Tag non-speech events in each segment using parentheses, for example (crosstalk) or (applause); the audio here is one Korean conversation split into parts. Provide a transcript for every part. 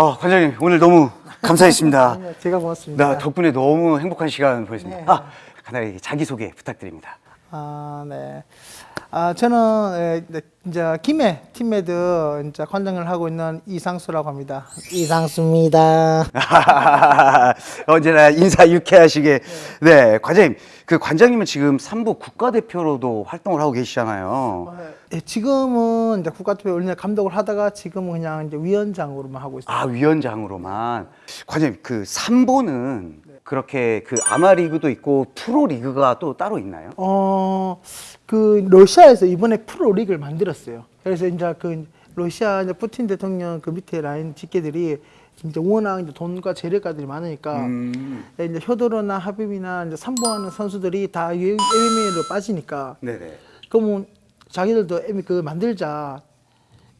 아, 관장님 오늘 너무 감사했습니다. 아니요, (laughs) 제가 고맙습니다. 나 덕분에 너무 행복한 시간 보냈습니다. 네. 아, 간단하게 자기소개 부탁드립니다. 아, 네. 아, 저는 에, 네, 이제 김해 팀메드 이제 관장을 하고 있는 이상수라고 합니다. 이상수입니다. (laughs) 언제나 인사 유쾌하시게. 네, 관장님. 그 관장님은 지금 삼부 국가대표로도 활동을 하고 계시잖아요. 예, 지금은 이제 국가대표 원래 감독을 하다가 지금은 그냥 이제 위원장으로만 하고 있어요. 아, 위원장으로만. 관장님, 그 삼보는 그렇게 그 아마리그도 있고 프로리그가 또 따로 있나요? 어, 그 러시아에서 이번에 프로 리그를 만들었어요. 그래서 이제 그 러시아 이제 푸틴 대통령 그 밑에 라인 직계들이 이제 워낙 이제 돈과 재력가들이 많으니까 음. 이제 효도로나 하비비나 이제 삼보하는 선수들이 다 MMA로 빠지니까 네네. 그러면 자기들도 그 만들자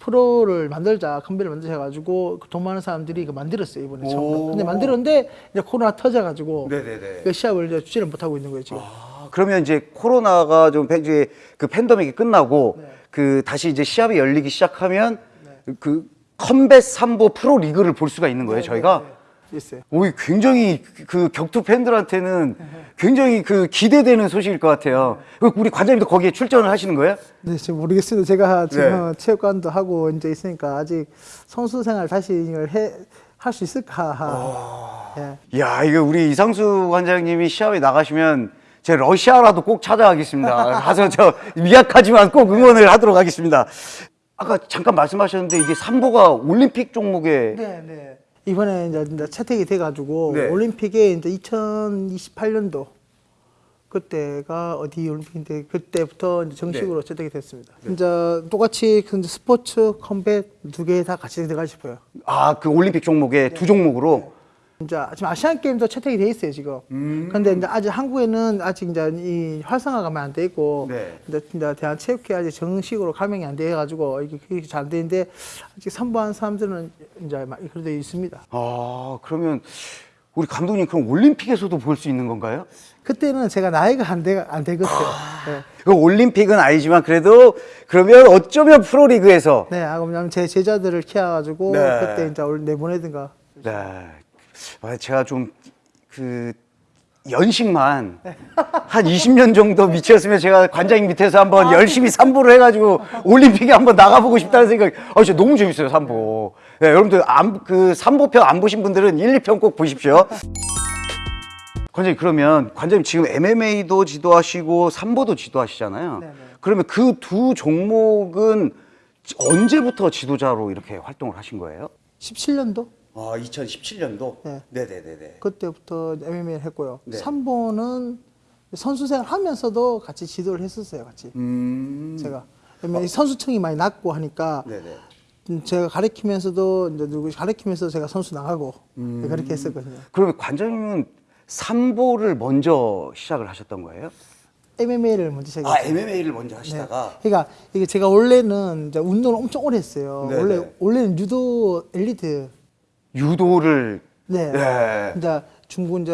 프로를 만들자 컴비를 만들자 해가지고 그돈 많은 사람들이 그 만들었어요 이번에 오. 처음. 근데 만들었는데 이제 코로나 터져가지고 네네네. 그 시합을 이제 주지를 못하고 있는 거예요 지금. 아, 그러면 이제 코로나가 좀 이제 그 팬데믹이 끝나고 네. 그 다시 이제 시합이 열리기 시작하면 그 컴뱃 삼보 프로 리그를 볼 수가 있는 거예요, 저희가. 네, 있어요. 오, 이 굉장히 그 격투 팬들한테는 굉장히 그 기대되는 소식일 것 같아요. 그 우리 관장님도 거기에 출전을 하시는 거예요? 네, 지금 모르겠습니다. 제가 지금 네. 체육관도 하고 이제 있으니까 아직 선수 생활 다시 이걸 해 할 수 있을까? 아. 예. 야, 이거 우리 이상수 관장님이 시합에 나가시면 제 러시아라도 꼭 찾아가겠습니다. (laughs) 가서 저 미약하지만 꼭 응원을 하도록 하겠습니다. 아까 잠깐 말씀하셨는데 이게 삼보가 올림픽 종목에 네, 네. 이번에 이제, 채택이 돼가지고 네. 올림픽에 이제 2028년도 그때가 어디 올림픽인데 그때부터 이제 정식으로 채택이 됐습니다. 이제 똑같이 그 스포츠 컴뱃 두 개 다 같이 들어가 싶어요. 아, 그 올림픽 종목에 두 종목으로 이제 지금 아시안 게임도 채택이 돼 있어요 지금. 근데 이제 아직 한국에는 아직 이제 이 활성화가 안돼 있고 네. 이제, 이제 대한체육회 아직 정식으로 가맹이 안 돼 가지고 이게 잘 되는데 아직 선보한 사람들은 이제 막 그래도 있습니다. 아, 그러면 우리 감독님 그럼 올림픽에서도 볼 수 있는 건가요? 그때는 제가 나이가 안, 되, 안 되거든요. 네. 그 올림픽은 아니지만 그래도 그러면 어쩌면 프로리그에서 네, 아, 왜냐면 제 제자들을 키워가지고 네. 그때 이제 올- 내보내든가. 네. 아, 제가 좀 그 연식만 한 20년 정도 미쳤으면 제가 관장님 밑에서 한번 열심히 삼보를 해가지고 올림픽에 한번 나가보고 싶다는 생각이 아 진짜 너무 재밌어요 삼보. 네, 여러분들 안, 그 삼보편 안 보신 분들은 1, 2편 꼭 보십시오. 관장님 그러면 관장님 지금 MMA도 지도하시고 삼보도 지도하시잖아요. 네네. 그러면 그 두 종목은 언제부터 지도자로 이렇게 활동을 하신 거예요? 17년도 아, 2017년도? 네. 네네네네. 그때부터 MMA를 했고요. 네. 삼보는 선수 생활 하면서도 같이 지도를 했었어요, 같이. 음. 제가. 이 선수층이 많이 낮고 하니까 네네. 음, 제가 가르치면서도 이제 누구 가르치면서 제가 선수 나가고 음. 그렇게 했었거든요. 그러면 관장님은 삼보를 먼저 시작을 하셨던 거예요? MMA를 먼저 시작했어요. 아, MMA를 먼저 네. 하시다가. 그러니까 이게 제가 원래는 운동을 엄청 오래 했어요. 네네. 원래 원래는 유도 엘리트. 유도를. 네. 네. 이제 중고 이제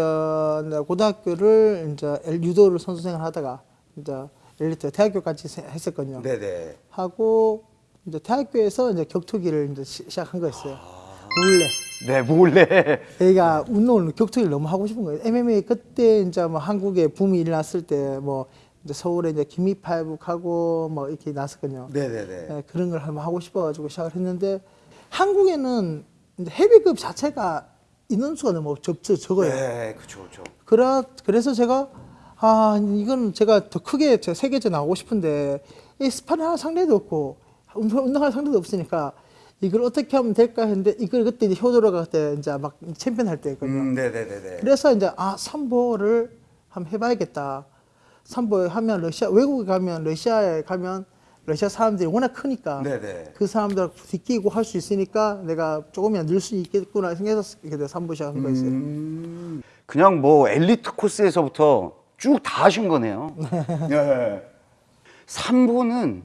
고등학교를 이제 엘- 유도를 선수 생활 하다가 이제 엘리트 대학교까지 세- 했었거든요. 네네. 하고 이제 대학교에서 이제 격투기를 이제 시, 시작한 거였어요. 아. 몰래. 네, 몰래. 얘가 운동을 격투기를 너무 하고 싶은 거예요. MMA 그때 이제 뭐 한국에 붐이 일어났을 때뭐 이제 서울에 이제 김이팔북하고 뭐 이렇게 났었거든요. 네네네. 예, 그런 걸 한번 하고 싶어가지고 시작을 했는데 한국에는 이제 헤비급 자체가 인원수가 너무 적, 적, 적어요. 네, 그쵸, 그쵸. 그래, 그래서 제가 아 이건 제가 더 크게 제 세계전 나오고 싶은데 이할 상대도 없고 운동, 운동할 상대도 없으니까 이걸 어떻게 하면 될까 했는데 이걸 그때 이제 효도로가 그때 이제 막 챔피언 할 때였거든요. 음, 네네네네. 그래서 이제 아 삼보를 한번 해봐야겠다. 삼보 하면 러시아 외국에 가면 러시아에 가면 러시아 사람들이 워낙 크니까 네네. 그 사람들 뒤끼고 할 수 있으니까 내가 조금이라도 늘수 있겠구나 생각해서 이렇게 내가 삼보 시작한 거였어요. 음, 그냥 뭐 엘리트 코스에서부터 쭉 다 하신 거네요. (laughs) 네. 삼보는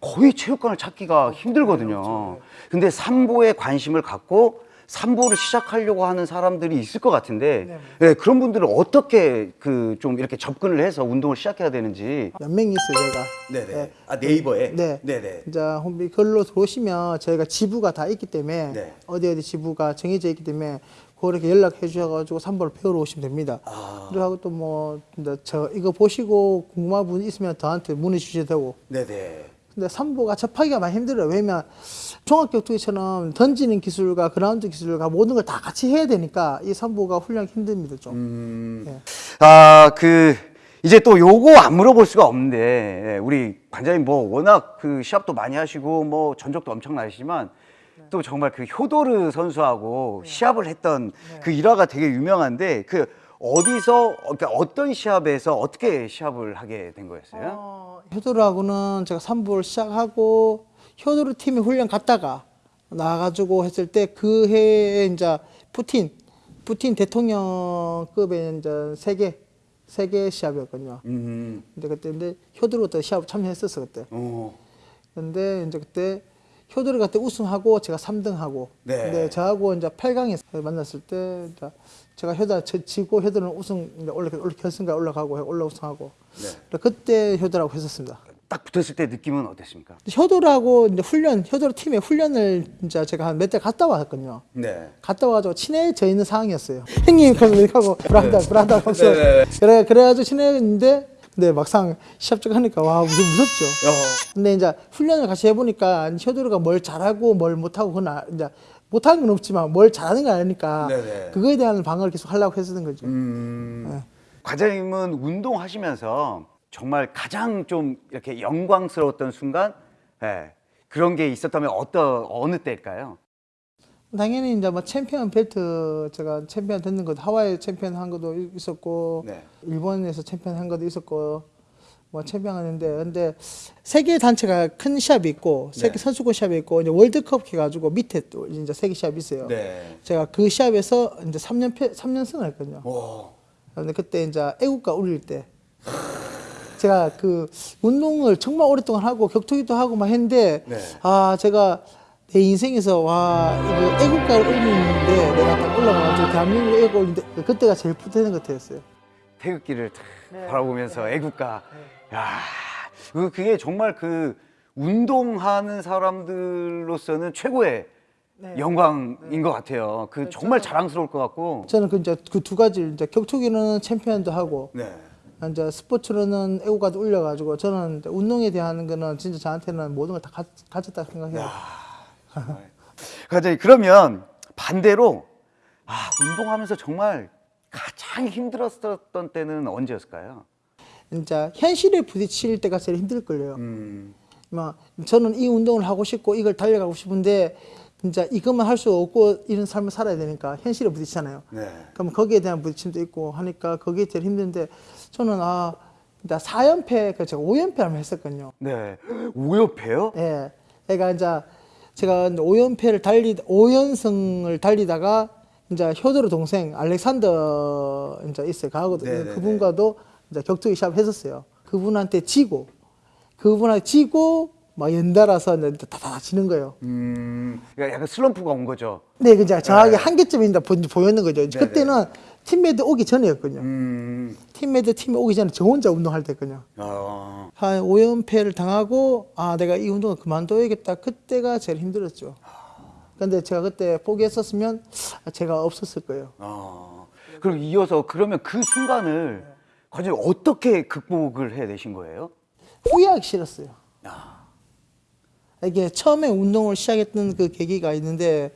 거의 체육관을 찾기가 힘들거든요. 근데 삼보에 관심을 갖고 삼보를 시작하려고 하는 사람들이 있을 것 같은데 네. 네, 그런 분들은 어떻게 그 좀 이렇게 접근을 해서 운동을 시작해야 되는지 몇명 있어요, 제가. 네네 아 네이버에 네. 네네 이제 홈비 글로 들어오시면 저희가 지부가 다 있기 때문에 네. 어디 어디 지부가 정해져 있기 때문에 그렇게 연락해 주셔가지고 삼보를 배우러 오시면 됩니다. 아. 그리고 또 뭐, 이제 저 이거 보시고 궁금한 분 있으면 저한테 문의 주셔도 되고. 네네 근데 삼보가 접하기가 많이 힘들어요. 왜냐면 종합격투기처럼 던지는 기술과 그라운드 기술과 모든 걸 다 같이 해야 되니까 이 삼보가 훈련하기 힘듭니다, 좀. 음. 네. 아, 그, 이제 또 요거 안 물어볼 수가 없는데, 예, 우리 관장님 뭐 워낙 그 시합도 많이 하시고 뭐 전적도 엄청나시지만 또 정말 그 효도르 선수하고 시합을 했던 그 일화가 되게 유명한데 그 어디서, 그러니까 어떤 시합에서 어떻게 시합을 하게 된 거였어요? 어, 효도르하고는 제가 삼부를 시작하고 효도르 팀에 훈련 갔다가 나가지고 했을 때 그 해에 이제 푸틴 푸틴 대통령급의 이제 세계 세계 시합이었거든요. 음, 근데 그때 근데 효도르도 시합 참여했었어 그때. 어, 근데 이제 그때 효도르 그때 우승하고 제가 3등하고 네. 근데 저하고 이제 8강에서 만났을 때 이제 제가 효다 지고 효도르는 우승 이제 올라 결승까지 올라가고 올라 우승하고 네. 그때 효도라고 했었습니다. 딱 붙었을 때 느낌은 어땠습니까? 효도라고 이제 훈련 효도로 팀에 훈련을 진짜 제가 한 몇 달 갔다 왔거든요. 네. 갔다 와가지고 친해져 있는 상황이었어요. (laughs) 형님 그래서 이렇게 하고 브라다 브라다 하면서. 그래 그래가지고 친해졌는데 근데 막상 시합 쪽 하니까 와 무슨 무섭죠. 어, 근데 이제 훈련을 같이 해보니까 효도르가 뭘 잘하고 뭘 못하고 그건 아- 이제 못하는 건 없지만 뭘 잘하는 걸 아니까 네네. 그거에 대한 방어를 계속 하려고 했었던 거죠. 음, 과장님은 운동하시면서 정말 가장 좀 이렇게 영광스러웠던 순간, 예, 그런 게 있었다면 어떤 어느 때일까요? 당연히 이제 뭐 챔피언 벨트 제가 챔피언 됐는 것도 하와이 챔피언 한 것도 있었고 네. 일본에서 챔피언 한 것도 있었고 뭐 챔피언 하는데 근데 세계 단체가 큰 시합이 있고 세계 네. 선수권 시합이 있고 이제 월드컵 해가지고 밑에 또 이제 세계 시합이 있어요. 네. 제가 그 시합에서 이제 3년 패 3년승을 했거든요. 오, 근데 그때 이제 애국가 울릴 때 제가 그 운동을 정말 오랫동안 하고 격투기도 하고 막 했는데 네. 아 제가 내 인생에서 와 이거 애국가를 울리는데 내가 딱 올라가가지고 대한민국 애국 울리는데 그때가 제일 뿌듯한 것 같았어요. 태극기를 탁 네. 바라보면서 애국가. 야, 그- 그게 정말 그 운동하는 사람들로서는 최고의 네. 영광인 것 같아요. 그 정말 자랑스러울 것 같고. 저는 그 이제 그 두 가지 이제 격투기는 챔피언도 하고 네. 이제 스포츠로는 애국가도 울려가지고 저는 운동에 대한 거는 진짜 저한테는 모든 걸 다 가졌다 생각해요. 과장님 그러면 반대로 아 운동하면서 정말 가장 힘들었었던 때는 언제였을까요? 진짜 현실에 부딪힐 때가 제일 힘들 걸요. 음, 막 저는 이 운동을 하고 싶고 이걸 달려가고 싶은데 진짜 이것만 할 수 없고 이런 삶을 살아야 되니까 현실에 부딪히잖아요. 네. 그럼 거기에 대한 부딪힘도 있고 하니까 거기에 제일 힘든데 저는 아, 나 4연패, 그 제가 5연패 한번 했었거든요. 네. 오연패요? 예. 그러니까 이제 제가 이제 5연패를 달리 5연승을 달리다가 이제 효도르 동생 알렉산더 이제 있어요. 가고 네네네. 그분과도 이제 격투기 시합 했었어요. 그분한테 지고 그분한테 지고 막 연달아서 다다 지는 거예요. 음, 그러니까 약간 슬럼프가 온 거죠. 네, 그냥 정확히 네. 한계점이 보였는 거죠. 네네. 그때는 팀메이트 오기 전이었거든요. 음, 팀메이트 팀에 오기 전에 저 혼자 운동할 때거든요. 어, 한 5연패를 당하고 아 내가 이 운동을 그만둬야겠다 그때가 제일 힘들었죠 근데 제가 그때 포기했었으면 아, 제가 없었을 거예요 어. 그럼 이어서 그러면 그 순간을 과장님 어떻게 극복을 해내신 거예요? 후회하기 싫었어요 아, 이게 처음에 운동을 시작했던 그 계기가 있는데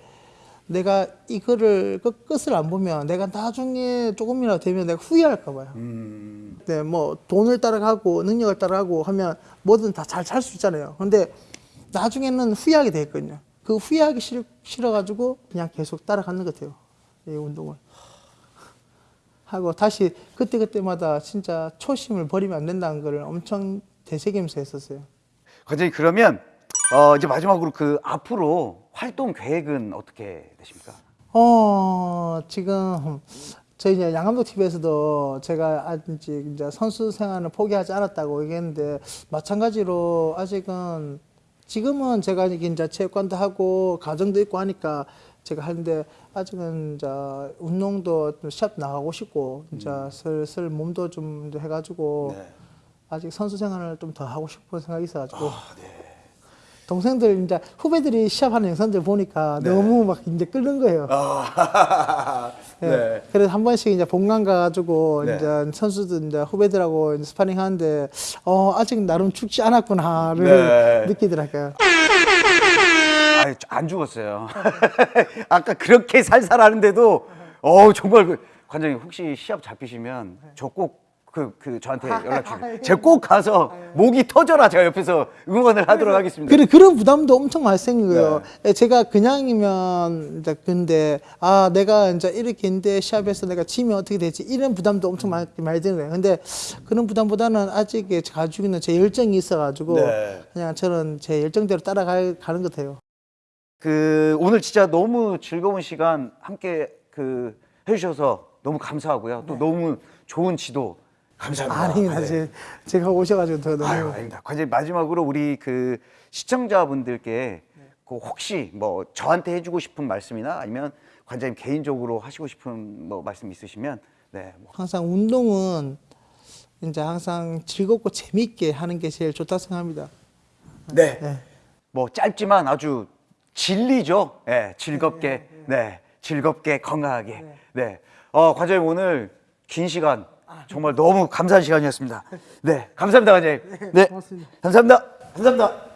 내가 이거를 끝- 끝을 안 보면 내가 나중에 조금이라도 되면 내가 후회할까 봐요 음, 네, 뭐 돈을 따라가고 능력을 따라가고 하면 뭐든 다 잘 살 수 있잖아요. 근데 나중에는 후회하게 되거든요. 그 후회하기 싫, 싫어가지고 그냥 계속 따라가는 것 같아요. 이 운동을. 하고 다시 그때그때마다 진짜 초심을 버리면 안 된다는 걸 엄청 되새기면서 했었어요. 과장님 그러면 어, 이제 마지막으로 그 앞으로 활동 계획은 어떻게 되십니까? 어, 지금 저희 이제 양감독 TV에서도 제가 아직 이제 선수 생활을 포기하지 않았다고 얘기했는데 마찬가지로 아직은 지금은 제가 이제 체육관도 하고 가정도 있고 하니까 제가 하는데 아직은 이제 운동도 좀 시합 나가고 싶고 이제 슬슬 몸도 좀 해가지고 네. 아직 선수 생활을 좀 더 하고 싶은 생각이 있어가지고 아, 네. 동생들 이제 후배들이 시합하는 영상들 보니까 네. 너무 막 이제 끓는 거예요. 아, 예. (laughs) 네. 그래서 한 번씩 이제 본관 가가지고 네. 이제 선수들 이제 후배들하고 이제 스파링 하는데 어 아직 나름 죽지 않았구나를 네. 느끼더라고요. 아유, 안 죽었어요. (laughs) 아까 그렇게 살살하는데도 어 정말 그 관장님 혹시 시합 잡히시면 저 꼭 그 그 저한테 연락 주세요. 제가 꼭 가서 목이 터져라 제가 옆에서 응원을 하도록 하겠습니다. 그래 그런 부담도 엄청 많이 거예요. 네. 예, 제가 그냥이면 이제 근데 아 내가 이제 이렇게 인데 시합에서 내가 지면 어떻게 되지 이런 부담도 엄청 많이 많이 드는 거예요. 근데 그런 부담보다는 아직 가지고 있는 제 열정이 있어가지고 네. 그냥 저는 제 열정대로 따라가는 것 같아요. 그 오늘 진짜 너무 즐거운 시간 함께 그 해주셔서 너무 감사하고요. 또 너무 좋은 지도 감사합니다. 아닙니다. 네. 제, 제가 오셔가지고 더 너무 아유, 아닙니다. 과장님 마지막으로 우리 그 시청자분들께 그 혹시 뭐 저한테 해주고 싶은 말씀이나 아니면 관장님 개인적으로 하시고 싶은 뭐 말씀 있으시면 네. 뭐. 항상 운동은 이제 항상 즐겁고 재밌게 하는 게 제일 좋다 생각합니다. 네. 네. 뭐 짧지만 아주 진리죠. 네, 즐겁게, 네, 즐겁게 건강하게. 네. 어, 관장님 오늘 긴 시간 정말 너무 감사한 시간이었습니다. (laughs) 네, 감사합니다, 관장님. 네, 고맙습니다. 감사합니다. 감사합니다.